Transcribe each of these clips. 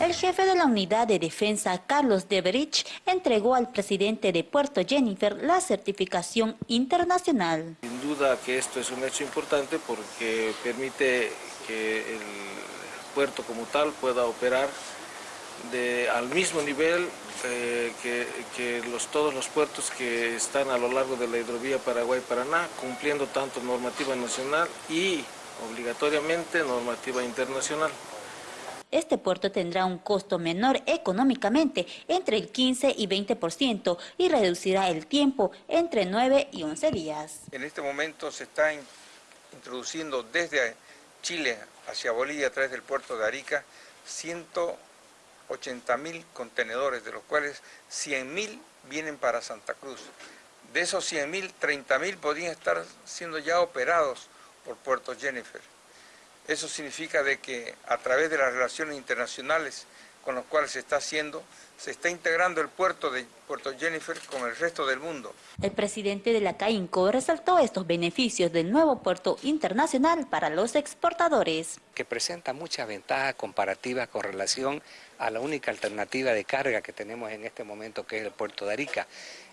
El jefe de la Unidad de Defensa, Carlos Deberich, entregó al presidente de Puerto Jennifer la certificación internacional. Sin duda que esto es un hecho importante porque permite que el puerto como tal pueda operar al mismo nivel eh, que, todos los puertos que están a lo largo de la hidrovía Paraguay-Paraná, cumpliendo tanto normativa nacional y obligatoriamente normativa internacional. Este puerto tendrá un costo menor económicamente, entre el 15 y 20%, y reducirá el tiempo entre 9 y 11 días. En este momento se está introduciendo desde Chile hacia Bolivia a través del puerto de Arica 180 mil contenedores, de los cuales 100 mil vienen para Santa Cruz. De esos 100 mil, 30 mil podrían estar siendo ya operados por Puerto Jennifer. Eso significa de que a través de las relaciones internacionales con las cuales se está haciendo, se está integrando el puerto de Puerto Jennifer con el resto del mundo. El presidente de la CAINCO resaltó estos beneficios del nuevo puerto internacional para los exportadores. Que presenta muchas ventajas comparativas con relación a la única alternativa de carga que tenemos en este momento, que es el puerto de Arica.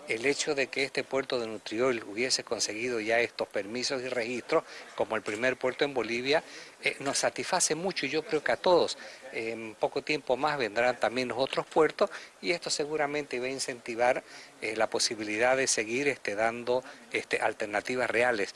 El hecho de que este puerto de Nutriol hubiese conseguido ya estos permisos y registros, como el primer puerto en Bolivia, eh, nos satisface mucho y yo creo que a todos. En poco tiempo más vendrán también los otros puertos y esto seguramente va a incentivar eh, la posibilidad de seguir este, dando este, alternativas reales.